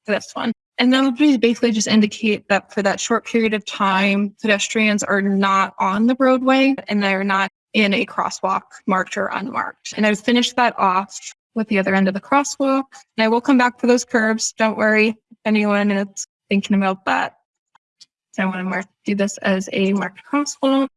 for this one. And that would basically just indicate that for that short period of time, pedestrians are not on the roadway and they're not in a crosswalk marked or unmarked. And I would finish that off with the other end of the crosswalk. And I will come back for those curbs. Don't worry, anyone is thinking about that. So I want to mark, do this as a marked crosswalk,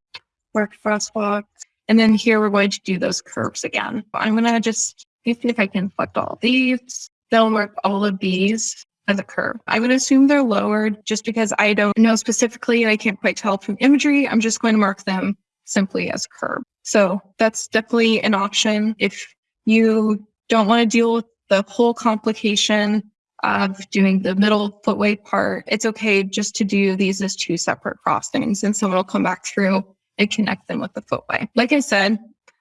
marked crosswalk. And then here we're going to do those curbs again. I'm going to just see if I can select all these. They'll mark all of these as a curb. I would assume they're lowered just because I don't know specifically and I can't quite tell from imagery. I'm just going to mark them simply as curb. So that's definitely an option if you don't want to deal with the whole complication of doing the middle footway part, it's okay just to do these as two separate crossings and someone will come back through and connect them with the footway. Like I said,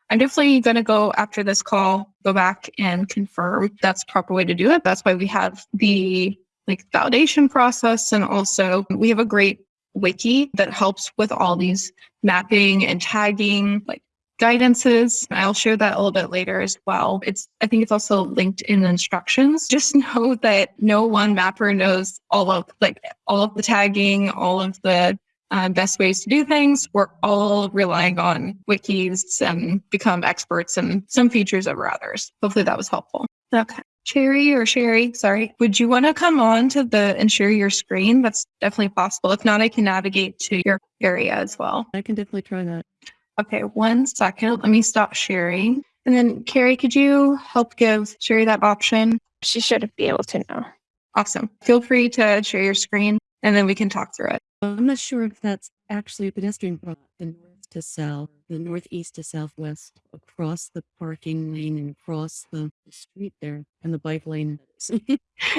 I'm definitely going to go after this call, go back and confirm that's the proper way to do it. That's why we have the like validation process. And also we have a great wiki that helps with all these mapping and tagging, like guidances. I'll share that a little bit later as well. It's, I think it's also linked in the instructions. Just know that no one mapper knows all of like all of the tagging, all of the uh, best ways to do things. We're all relying on wikis and become experts in some features over others. Hopefully that was helpful. Okay. Cherry or Sherry, sorry, would you want to come on to the and share your screen? That's definitely possible. If not, I can navigate to your area as well. I can definitely try that. Okay, one second. Let me stop sharing. And then, Carrie, could you help give Sherry that option? She should be able to know. Awesome. Feel free to share your screen and then we can talk through it. I'm not sure if that's actually a pedestrian cross, the north to south, the northeast to southwest, across the parking lane and across the street there, and the bike lane.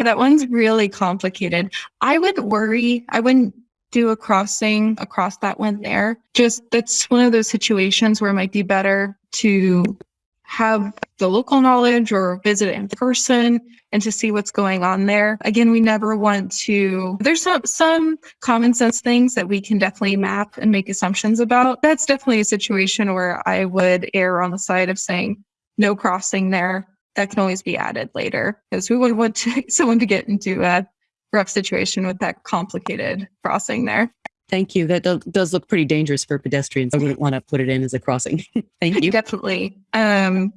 that one's really complicated. I would worry. I wouldn't do a crossing across that one there. Just that's one of those situations where it might be better to have the local knowledge or visit in person and to see what's going on there. Again, we never want to, there's some, some common sense things that we can definitely map and make assumptions about. That's definitely a situation where I would err on the side of saying no crossing there. That can always be added later because we wouldn't want to, someone to get into a rough situation with that complicated crossing there. Thank you. That do- does look pretty dangerous for pedestrians. I wouldn't want to put it in as a crossing. Thank you. Definitely. Um,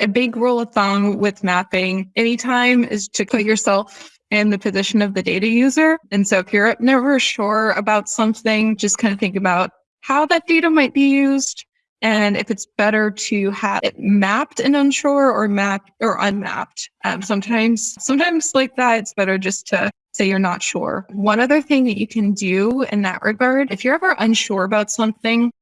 a big rule of thumb with mapping anytime is to put yourself in the position of the data user. And so if you're never sure about something, just kind of think about how that data might be used and if it's better to have it mapped and unsure or mapped or unmapped. Um, sometimes, sometimes like that, it's better just to say you're not sure. One other thing that you can do in that regard, if you're ever unsure about something,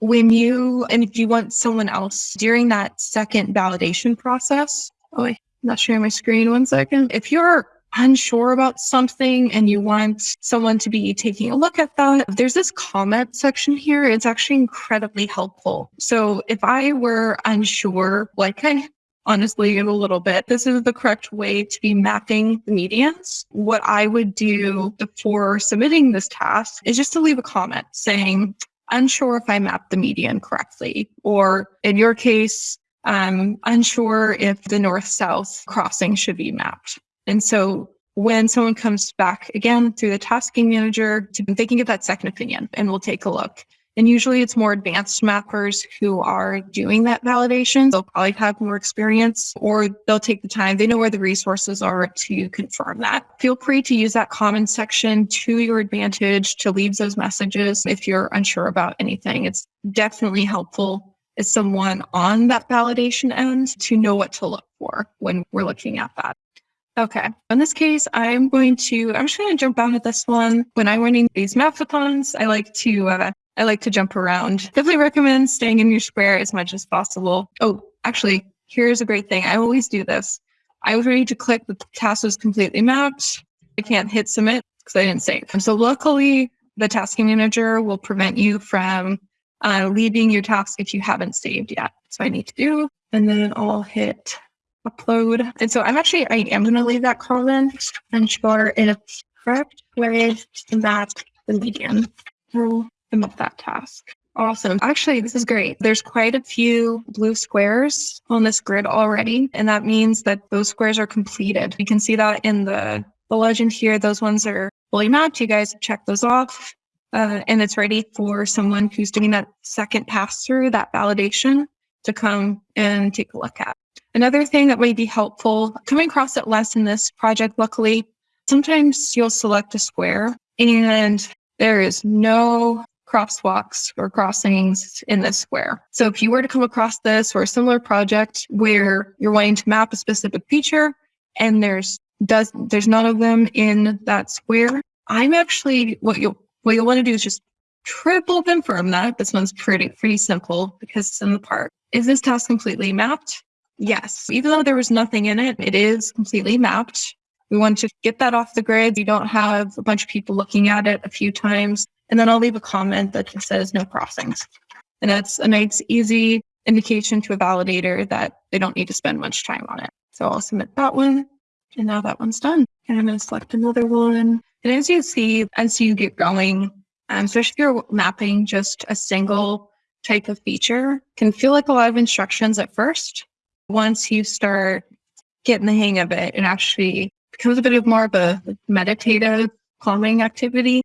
when you, and if you want someone else during that second validation process, oh, I'm not sharing my screen one second. If you're unsure about something and you want someone to be taking a look at that, there's this comment section here. It's actually incredibly helpful. So if I were unsure, like I honestly am a little bit, this is the correct way to be mapping the medians. What I would do before submitting this task is just to leave a comment saying, unsure if I mapped the median correctly, or in your case, I'm unsure if the north south crossing should be mapped. And so when someone comes back again through the tasking manager, they can get that second opinion and we'll take a look. And usually it's more advanced mappers who are doing that validation. They'll probably have more experience or they'll take the time. They know where the resources are to confirm that. Feel free to use that comment section to your advantage to leave those messages if you're unsure about anything. It's definitely helpful as someone on that validation end to know what to look for when we're looking at that. Okay. In this case, I'm going to, I'm just going to jump out at this one. When I'm running these mapathons, I like to, uh, I like to jump around. Definitely recommend staying in your square as much as possible. Oh, actually, here's a great thing. I always do this. I was ready to click the task was completely mapped. I can't hit submit because I didn't save. So luckily, the tasking manager will prevent you from uh, leaving your task if you haven't saved yet. So I need to do, and then I'll hit upload. And so I'm actually, I am going to leave that comment and sure it's correct where that the median to map that task. Awesome. Actually, this is great. There's quite a few blue squares on this grid already, and that means that those squares are completed. You can see that in the, the legend here. Those ones are fully mapped. You guys check those off, uh, and it's ready for someone who's doing that second pass through, that validation, to come and take a look at. Another thing that may be helpful, coming across it less in this project, luckily, sometimes you'll select a square and there is no crosswalks or crossings in this square. So if you were to come across this or a similar project where you're wanting to map a specific feature and there's does there's none of them in that square, I'm actually what you'll what you'll want to do is just triple confirm that. This one's pretty pretty simple because it's in the park. Is this task completely mapped? Yes, even though there was nothing in it, it is completely mapped. We want to get that off the grid. You don't have a bunch of people looking at it a few times. And then I'll leave a comment that just says no crossings. And that's a nice, easy indication to a validator that they don't need to spend much time on it. So I'll submit that one. And now that one's done. And I'm going to select another one. And as you see, as you get going, um, especially if you're mapping just a single type of feature, can feel like a lot of instructions at first once you start getting the hang of it, it actually becomes a bit of more of a meditative calming activity.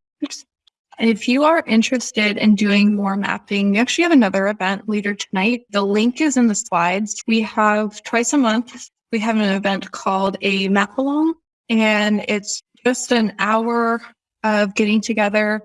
And if you are interested in doing more mapping, we actually have another event later tonight. The link is in the slides. We have twice a month, we have an event called a map along, and it's just an hour of getting together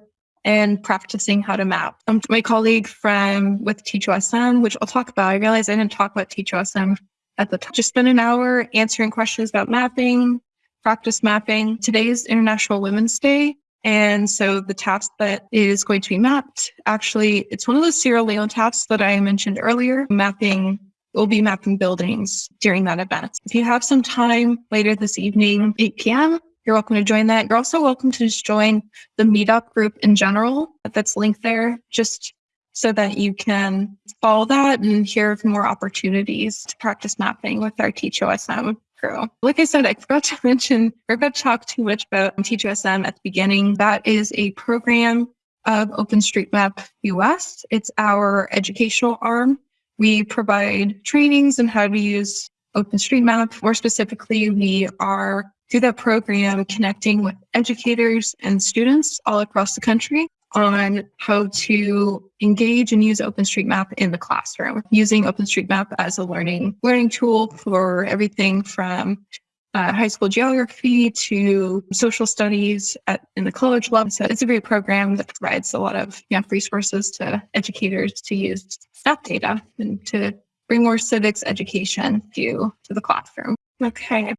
and practicing how to map. Um, my colleague from with TeachOSM, which I'll talk about, I realized I didn't talk about TeachOSM at the time. Just spend an hour answering questions about mapping, practice mapping. Today is International Women's Day. And so the task that is going to be mapped, actually, it's one of those Sierra Leone tasks that I mentioned earlier, mapping We'll be mapping buildings during that event. If you have some time later this evening, 8 p.m., you're welcome to join that. You're also welcome to just join the meetup group in general that's linked there, just so that you can follow that and hear of more opportunities to practice mapping with our TeachOSM crew. Like I said, I forgot to mention, I forgot to talk too much about TeachOSM at the beginning. That is a program of OpenStreetMap US. It's our educational arm. We provide trainings on how to use OpenStreetMap. More specifically, we are through that program connecting with educators and students all across the country on how to engage and use OpenStreetMap in the classroom, using OpenStreetMap as a learning learning tool for everything from uh, high school geography to social studies at in the college level. So it's a great program that provides a lot of yeah, resources to educators to use stat data and to bring more civics education to, to the classroom. Okay.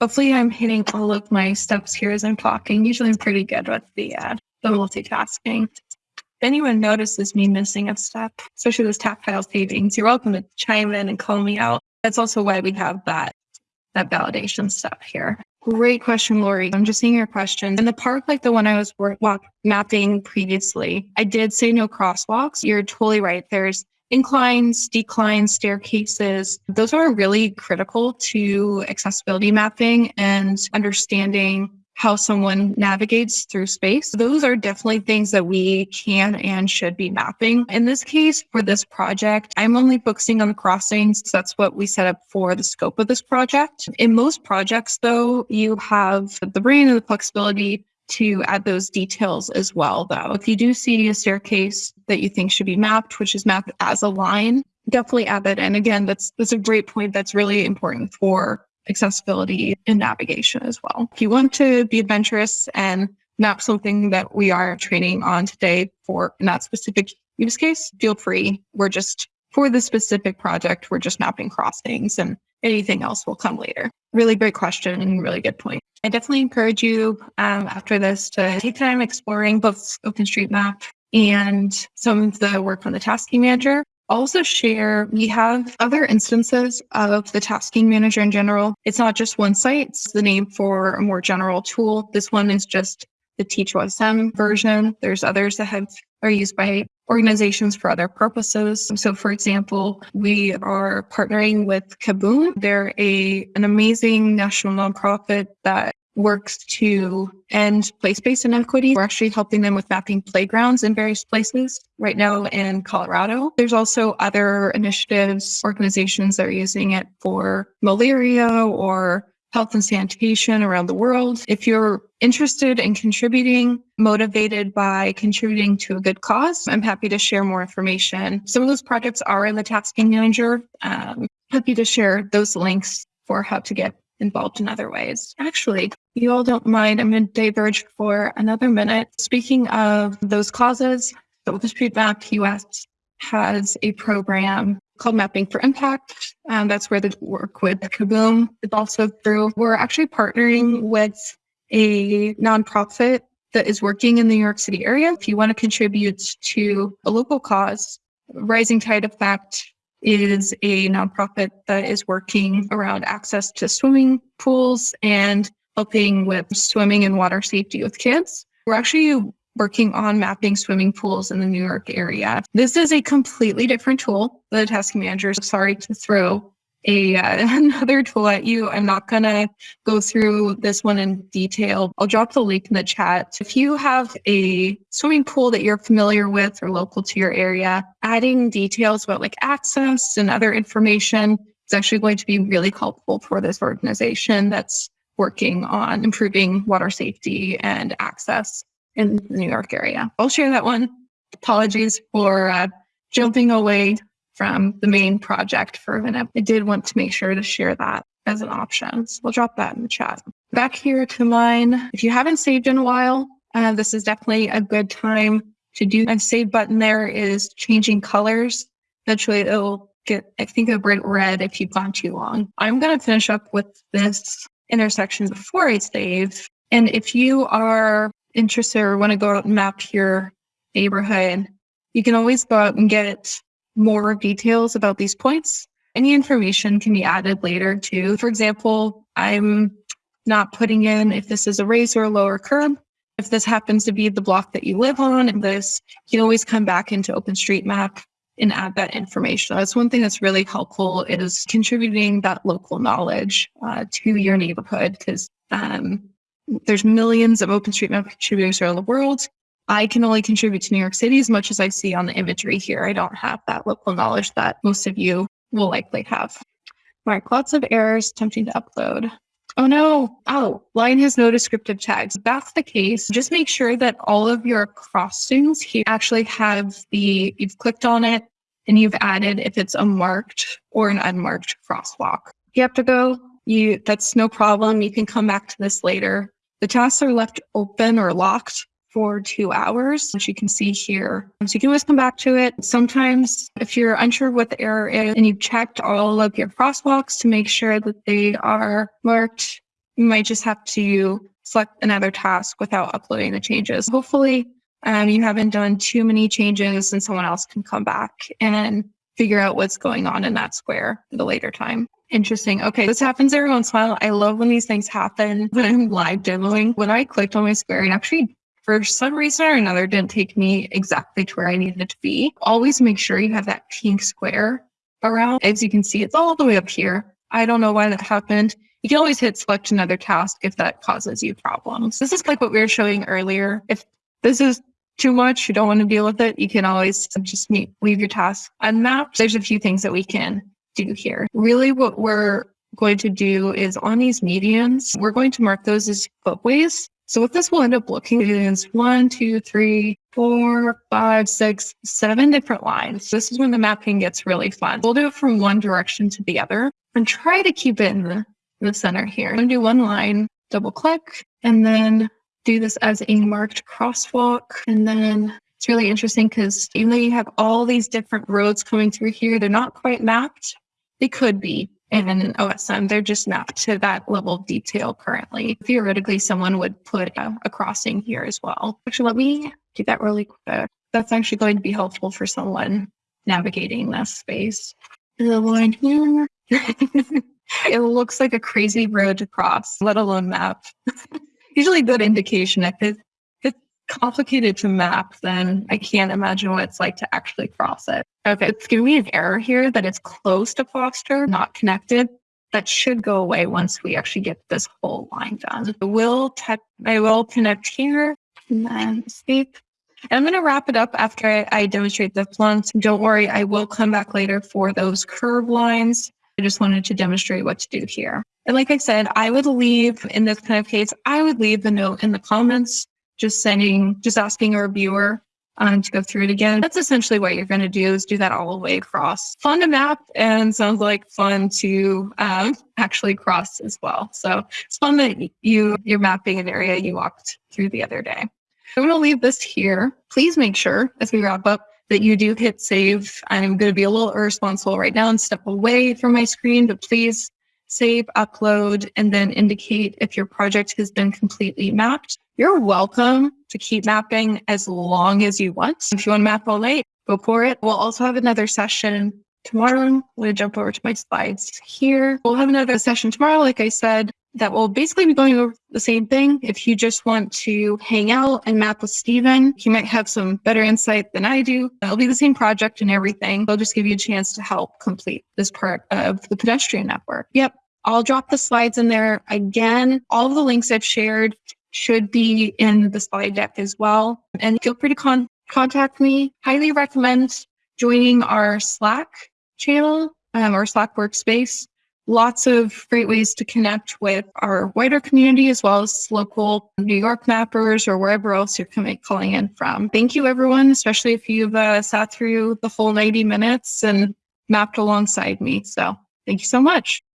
Hopefully I'm hitting all of my steps here as I'm talking. Usually I'm pretty good with the, uh, the multitasking. If anyone notices me missing a step, especially those tactile savings, you're welcome to chime in and call me out. That's also why we have that, that validation step here. Great question, Lori. I'm just seeing your question. In the park, like the one I was walk mapping previously, I did say no crosswalks. You're totally right. There's inclines, declines, staircases. Those are really critical to accessibility mapping and understanding how someone navigates through space. Those are definitely things that we can and should be mapping. In this case, for this project, I'm only focusing on the crossings. So that's what we set up for the scope of this project. In most projects, though, you have the brain and the flexibility to add those details as well, though. If you do see a staircase that you think should be mapped, which is mapped as a line, definitely add that in. Again, that's that's a great point. That's really important for accessibility and navigation as well. If you want to be adventurous and map something that we are training on today for in that specific use case, feel free. We're just for the specific project, we're just mapping crossings and anything else will come later. Really great question and really good point. I definitely encourage you um, after this to take time exploring both OpenStreetMap and some of the work on the tasking manager also share we have other instances of the tasking manager in general. It's not just one site, it's the name for a more general tool. This one is just the TeachOSM version. There's others that have are used by organizations for other purposes. So for example, we are partnering with Kaboom. They're a an amazing national nonprofit that works to end place-based inequity. We're actually helping them with mapping playgrounds in various places right now in Colorado. There's also other initiatives, organizations that are using it for malaria or health and sanitation around the world. If you're interested in contributing, motivated by contributing to a good cause, I'm happy to share more information. Some of those projects are in the tasking manager. Um, happy to share those links for how to get involved in other ways. Actually, you all don't mind, I'm going to diverge for another minute. Speaking of those causes, the OpenStreetMap US has a program called Mapping for Impact. Um, that's where the work with Kaboom is also through. We're actually partnering with a nonprofit that is working in the New York City area. If you want to contribute to a local cause, Rising Tide Effect is a nonprofit that is working around access to swimming pools and helping with swimming and water safety with kids. We're actually working on mapping swimming pools in the New York area. This is a completely different tool. The task manager, sorry to throw a uh, another tool at you. I'm not going to go through this one in detail. I'll drop the link in the chat. If you have a swimming pool that you're familiar with or local to your area, adding details about like access and other information is actually going to be really helpful for this organization that's working on improving water safety and access in the New York area. I'll share that one. Apologies for uh, jumping away from the main project for a minute. I did want to make sure to share that as an option. So we'll drop that in the chat. Back here to mine. If you haven't saved in a while, uh, this is definitely a good time to do. A save button there is changing colors. Eventually it'll get, I think, a bright red if you've gone too long. I'm going to finish up with this intersection before I save. And if you are interested or want to go out and map your neighborhood, you can always go out and get more details about these points. Any information can be added later too. For example, I'm not putting in if this is a raise or a lower curb. If this happens to be the block that you live on, and this, you can always come back into OpenStreetMap and add that information. That's one thing that's really helpful is contributing that local knowledge uh, to your neighborhood because um, there's millions of OpenStreetMap contributors around the world. I can only contribute to New York City as much as I see on the imagery here. I don't have that local knowledge that most of you will likely have. Mark, lots of errors attempting to upload. Oh no, oh, line has no descriptive tags. That's the case, just make sure that all of your crossings here actually have the, you've clicked on it and you've added if it's a marked or an unmarked crosswalk. You have to go, you, that's no problem. You can come back to this later. The tasks are left open or locked for two hours, which you can see here. So you can always come back to it. Sometimes if you're unsure what the error is and you've checked all of your crosswalks to make sure that they are marked, you might just have to select another task without uploading the changes. Hopefully um, you haven't done too many changes and someone else can come back and figure out what's going on in that square at a later time. Interesting. Okay, this happens every once in a while. I love when these things happen when I'm live demoing. When I clicked on my square, it actually, for some reason or another, didn't take me exactly to where I needed to be. Always make sure you have that pink square around. As you can see, it's all the way up here. I don't know why that happened. You can always hit select another task if that causes you problems. This is like what we were showing earlier. If this is too much, you don't want to deal with it, you can always just leave your task unmapped. There's a few things that we can do here. Really what we're going to do is on these medians, we're going to mark those as footways. So what this will end up looking is one, two, three, four, five, six, seven different lines. This is when the mapping gets really fun. We'll do it from one direction to the other and try to keep it in the, the center here. I'm gonna do one line, double click, and then do this as a marked crosswalk. And then it's really interesting because even though you have all these different roads coming through here, they're not quite mapped. They could be in an OSM. They're just mapped to that level of detail currently. Theoretically, someone would put a, a crossing here as well. Actually, let me do that really quick. That's actually going to be helpful for someone navigating this space. The line here. it looks like a crazy road to cross, let alone map. Usually a good indication. If it, it's complicated to map, then I can't imagine what it's like to actually cross it. Okay, it's giving me an error here that it's close to Foster, not connected. That should go away once we actually get this whole line done. I will, te- I will connect here and then escape. And I'm going to wrap it up after I, I demonstrate the plants. Don't worry, I will come back later for those curb lines. I just wanted to demonstrate what to do here. And like I said, I would leave in this kind of case, I would leave the note in the comments, just sending, just asking a reviewer um, to go through it again. That's essentially what you're going to do is do that all the way across. Fun to map and sounds like fun to um, actually cross as well. So it's fun that you, you're mapping an area you walked through the other day. I'm going to leave this here. Please make sure as we wrap up that you do hit save. I'm going to be a little irresponsible right now and step away from my screen, but please save, upload, and then indicate if your project has been completely mapped. You're welcome to keep mapping as long as you want. If you want to map all night, go for it. We'll also have another session tomorrow. I'm going to jump over to my slides here. We'll have another session tomorrow, like I said, that will basically be going over the same thing. If you just want to hang out and map with Steven, he might have some better insight than I do. It'll be the same project and everything. They'll just give you a chance to help complete this part of the pedestrian network. Yep. I'll drop the slides in there. Again, all of the links I've shared should be in the slide deck as well. And feel free to con- contact me. Highly recommend joining our Slack channel um, or Slack workspace. Lots of great ways to connect with our wider community as well as local New York mappers or wherever else you're coming, calling in from. Thank you, everyone, especially if you've uh, sat through the whole 90 minutes and mapped alongside me. So thank you so much.